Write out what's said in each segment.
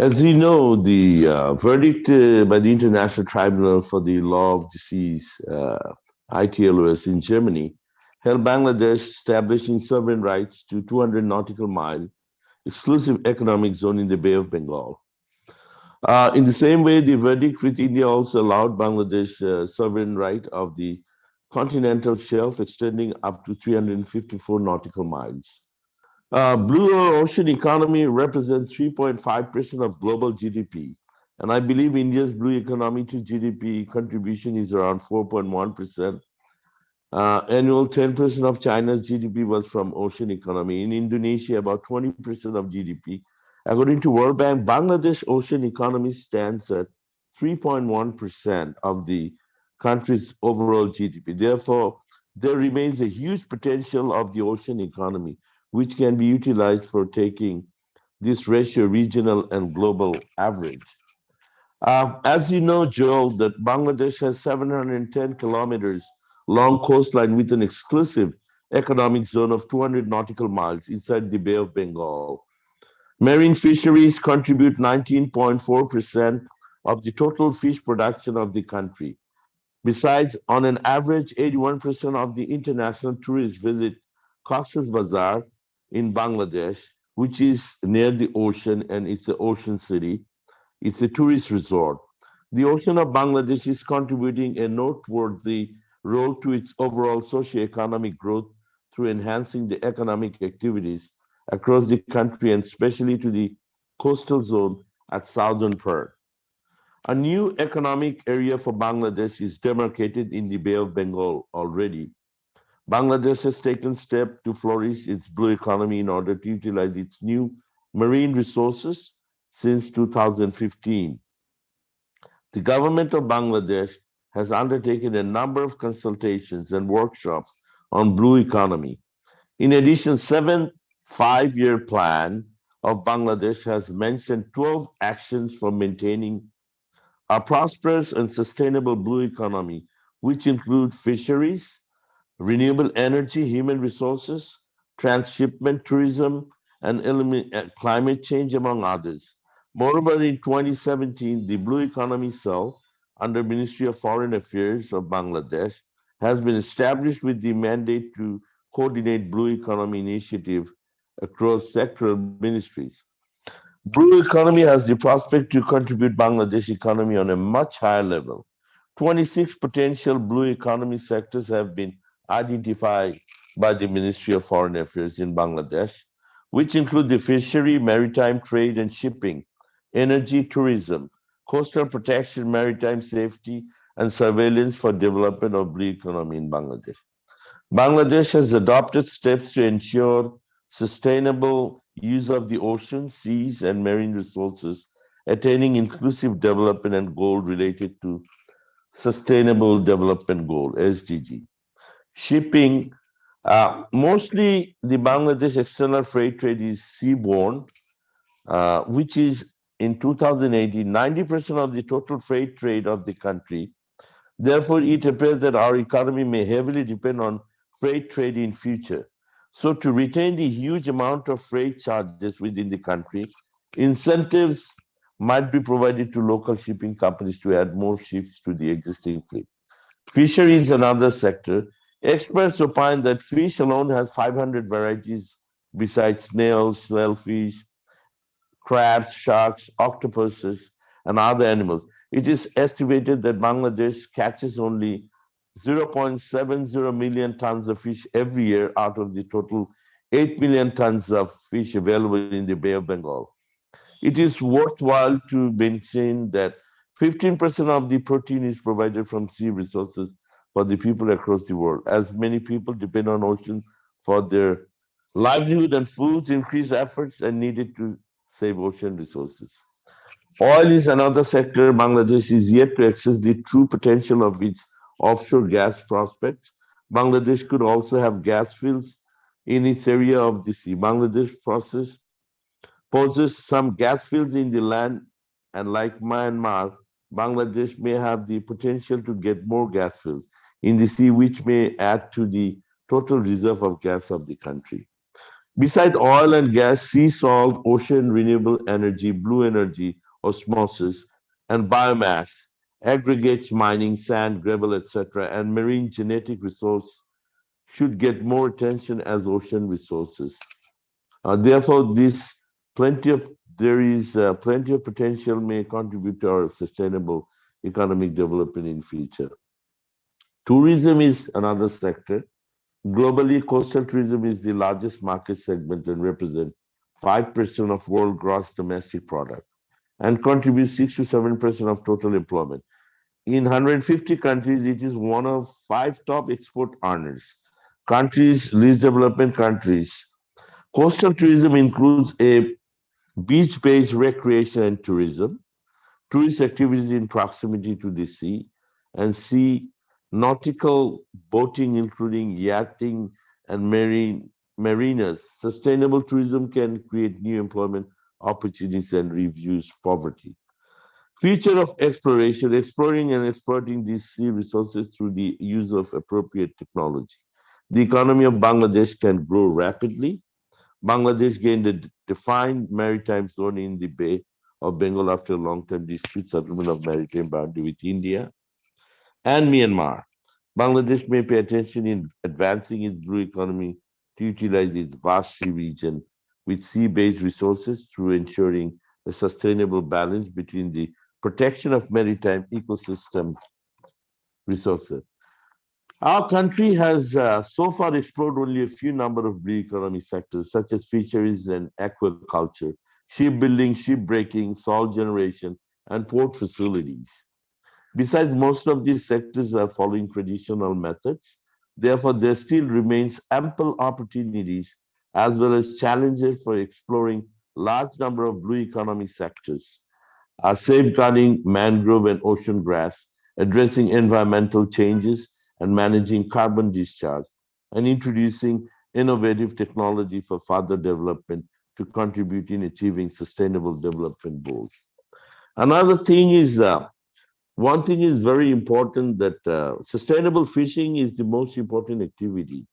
As we know, the uh, verdict uh, by the International Tribunal for the Law of Seas, uh, ITLOS in Germany, held Bangladesh establishing sovereign rights to 200 nautical mile exclusive economic zone in the Bay of Bengal. Uh, in the same way, the verdict with India also allowed Bangladesh uh, sovereign right of the continental shelf extending up to 354 nautical miles. Uh, blue ocean economy represents 3.5% of global GDP. And I believe India's blue economy to GDP contribution is around 4.1%. Uh, annual 10% of China's GDP was from ocean economy. In Indonesia, about 20% of GDP. According to World Bank, Bangladesh ocean economy stands at 3.1% of the country's overall GDP. Therefore, there remains a huge potential of the ocean economy which can be utilized for taking this ratio regional and global average. Uh, as you know, Joel, that Bangladesh has 710 kilometers long coastline with an exclusive economic zone of 200 nautical miles inside the Bay of Bengal. Marine fisheries contribute 19.4% of the total fish production of the country. Besides, on an average, 81% of the international tourists visit Cox's Bazar in Bangladesh, which is near the ocean and it's an ocean city. It's a tourist resort. The ocean of Bangladesh is contributing a noteworthy role to its overall socio-economic growth through enhancing the economic activities across the country and especially to the coastal zone at southern part. A new economic area for Bangladesh is demarcated in the Bay of Bengal already, Bangladesh has taken steps to flourish its blue economy in order to utilize its new marine resources since 2015. The government of Bangladesh has undertaken a number of consultations and workshops on blue economy. In addition, seven five-year plan of Bangladesh has mentioned 12 actions for maintaining a prosperous and sustainable blue economy, which include fisheries, renewable energy, human resources, transshipment tourism, and uh, climate change, among others. Moreover, in 2017, the Blue Economy Cell under Ministry of Foreign Affairs of Bangladesh has been established with the mandate to coordinate Blue Economy initiative across sectoral ministries. Blue economy has the prospect to contribute Bangladesh economy on a much higher level. 26 potential blue economy sectors have been identified by the Ministry of Foreign Affairs in Bangladesh, which include the fishery, maritime trade and shipping, energy, tourism, coastal protection, maritime safety, and surveillance for development of blue economy in Bangladesh. Bangladesh has adopted steps to ensure sustainable use of the ocean, seas, and marine resources, attaining inclusive development and goal related to Sustainable Development Goal, SDG shipping, uh, mostly the Bangladesh external freight trade is seaborne, uh, which is in 2018, 90% of the total freight trade of the country. Therefore, it appears that our economy may heavily depend on freight trade in future. So to retain the huge amount of freight charges within the country, incentives might be provided to local shipping companies to add more ships to the existing fleet. Fishery is another sector Experts opine that fish alone has 500 varieties besides snails, shellfish, crabs, sharks, octopuses, and other animals. It is estimated that Bangladesh catches only 0.70 million tons of fish every year out of the total 8 million tons of fish available in the Bay of Bengal. It is worthwhile to mention that 15% of the protein is provided from sea resources for the people across the world. As many people depend on oceans for their livelihood and foods, increased efforts are needed to save ocean resources. Oil is another sector. Bangladesh is yet to access the true potential of its offshore gas prospects. Bangladesh could also have gas fields in its area of the sea. Bangladesh process poses some gas fields in the land, and like Myanmar, Bangladesh may have the potential to get more gas fields in the sea, which may add to the total reserve of gas of the country. Beside oil and gas, sea salt, ocean renewable energy, blue energy, osmosis, and biomass, aggregates mining, sand, gravel, etc., and marine genetic resource should get more attention as ocean resources. Uh, therefore, this plenty of there is uh, plenty of potential may contribute to our sustainable economic development in future. Tourism is another sector. Globally, coastal tourism is the largest market segment and represents 5% of world gross domestic product and contributes 6 to 7% of total employment. In 150 countries, it is one of five top export earners. Countries, least development countries. Coastal tourism includes a beach-based recreation and tourism, tourist activities in proximity to the sea, and sea nautical boating, including yachting and marine marinas. Sustainable tourism can create new employment opportunities and reduce poverty. Future of exploration, exploring and exploiting these sea resources through the use of appropriate technology. The economy of Bangladesh can grow rapidly. Bangladesh gained a defined maritime zone in the Bay of Bengal after a long-term dispute settlement of maritime boundary with India and Myanmar. Bangladesh may pay attention in advancing its blue economy to utilize its vast sea region with sea-based resources through ensuring a sustainable balance between the protection of maritime ecosystem resources. Our country has uh, so far explored only a few number of blue economy sectors, such as fisheries and aquaculture, shipbuilding, shipbreaking, salt generation, and port facilities. Besides, most of these sectors are following traditional methods. Therefore, there still remains ample opportunities as well as challenges for exploring large number of blue economy sectors, are safeguarding mangrove and ocean grass, addressing environmental changes and managing carbon discharge, and introducing innovative technology for further development to contribute in achieving sustainable development goals. Another thing is, uh, one thing is very important that uh, sustainable fishing is the most important activity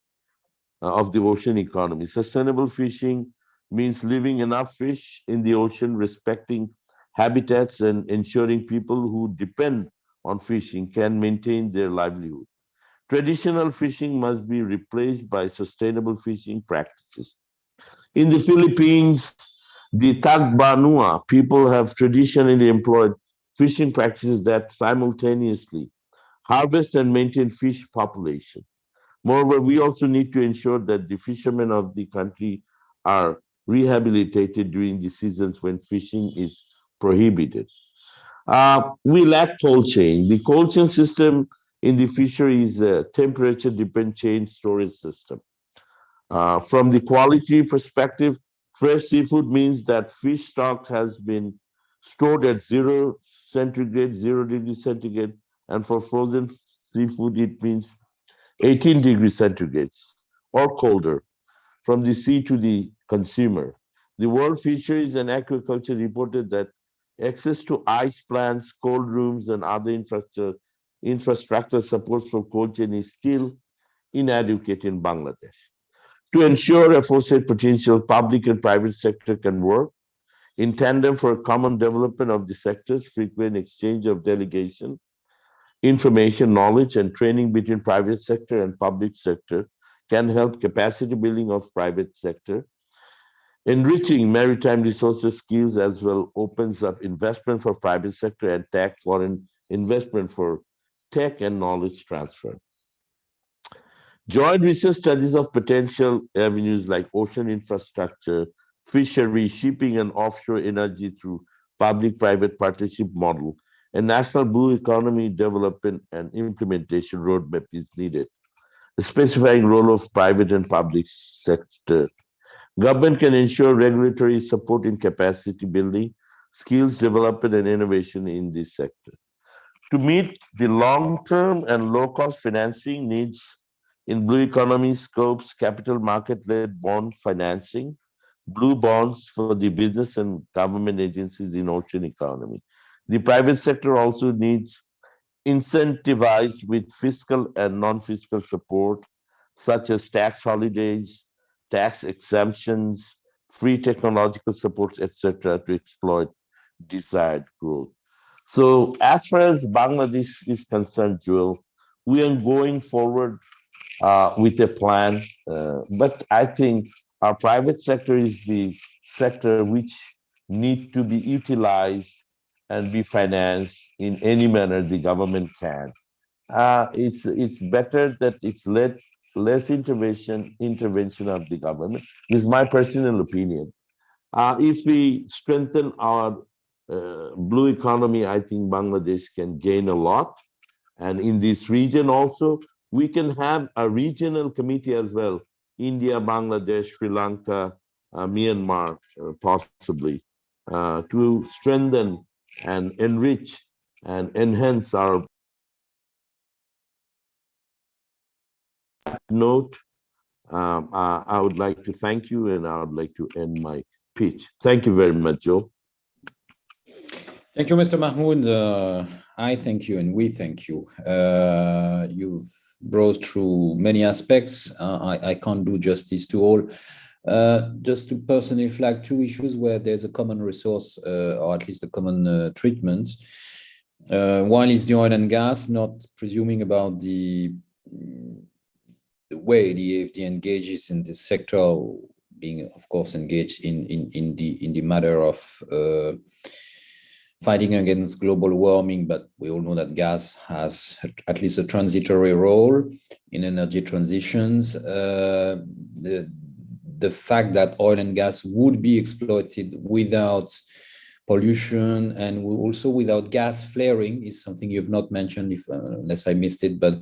uh, of the ocean economy. Sustainable fishing means leaving enough fish in the ocean, respecting habitats and ensuring people who depend on fishing can maintain their livelihood. Traditional fishing must be replaced by sustainable fishing practices. In the Philippines, the Tagbanua people have traditionally employed fishing practices that simultaneously harvest and maintain fish population. Moreover, we also need to ensure that the fishermen of the country are rehabilitated during the seasons when fishing is prohibited. Uh, we lack cold chain. The cold chain system in the fishery is a temperature dependent chain storage system. Uh, from the quality perspective, fresh seafood means that fish stock has been stored at zero centigrade, zero degree centigrade, and for frozen seafood, it means 18 degrees centigrade or colder from the sea to the consumer. The World Fisheries and Aquaculture reported that access to ice plants, cold rooms, and other infrastructure, infrastructure supports for cold chain is still inadequate in Bangladesh. To ensure aforesaid potential, public and private sector can work in tandem for common development of the sectors, frequent exchange of delegation, information, knowledge, and training between private sector and public sector can help capacity building of private sector. Enriching maritime resources skills as well opens up investment for private sector and tech foreign investment for tech and knowledge transfer. Joint research studies of potential avenues like ocean infrastructure, fishery, shipping, and offshore energy through public-private partnership model a national blue economy development and implementation roadmap is needed, specifying role of private and public sector. Government can ensure regulatory support in capacity building, skills development and innovation in this sector. To meet the long-term and low-cost financing needs in blue economy scopes, capital market-led bond financing, blue bonds for the business and government agencies in ocean economy. The private sector also needs incentivized with fiscal and non-fiscal support, such as tax holidays, tax exemptions, free technological supports, etc., to exploit desired growth. So as far as Bangladesh is concerned, Joel, we are going forward uh, with a plan, uh, but I think our private sector is the sector which need to be utilized and be financed in any manner the government can. Uh, it's it's better that it's let less intervention intervention of the government. This is my personal opinion. Uh, if we strengthen our uh, blue economy, I think Bangladesh can gain a lot. And in this region also, we can have a regional committee as well. India, Bangladesh, Sri Lanka, uh, Myanmar, uh, possibly, uh, to strengthen and enrich and enhance our note. Um, uh, I would like to thank you and I would like to end my pitch. Thank you very much, Joe. Thank you, Mr. Mahmoud. Uh, I thank you and we thank you. Uh, you've brought through many aspects. Uh, I, I, can't do justice to all. Uh, just to personally flag two issues where there's a common resource uh, or at least a common uh, treatment. one is the oil and gas, not presuming about the, the way the AFD engages in this sector, being of course engaged in, in, in, the, in the matter of fighting against global warming, but we all know that gas has at least a transitory role in energy transitions. Uh, the, the fact that oil and gas would be exploited without pollution and also without gas flaring is something you've not mentioned if, uh, unless I missed it, but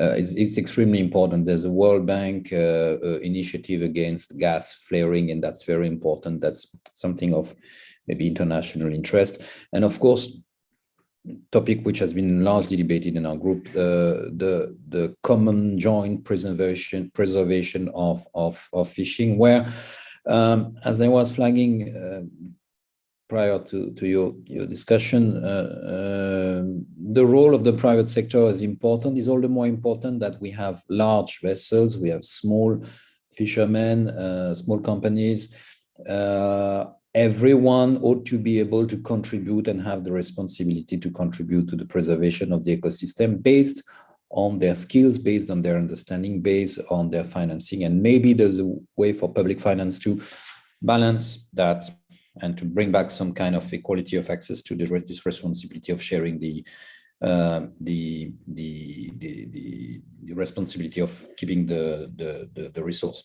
uh, it's, it's, extremely important. There's a World Bank uh, uh initiative against gas flaring, and that's very important. That's something of maybe international interest. And of course, topic which has been largely debated in our group, uh, the the common joint preservation preservation of of, of fishing, where um, as I was flagging uh, prior to to your your discussion, uh, um, the role of the private sector is important. Is all the more important that we have large vessels, we have small fishermen, uh, small companies. Everyone ought to be able to contribute and have the responsibility to contribute to the preservation of the ecosystem based on their skills, based on their understanding, based on their financing. And maybe there's a way for public finance to balance that and to bring back some kind of equality of access to the, this responsibility of sharing the uh, the, the, the, the, responsibility of keeping the, the, the, the resource.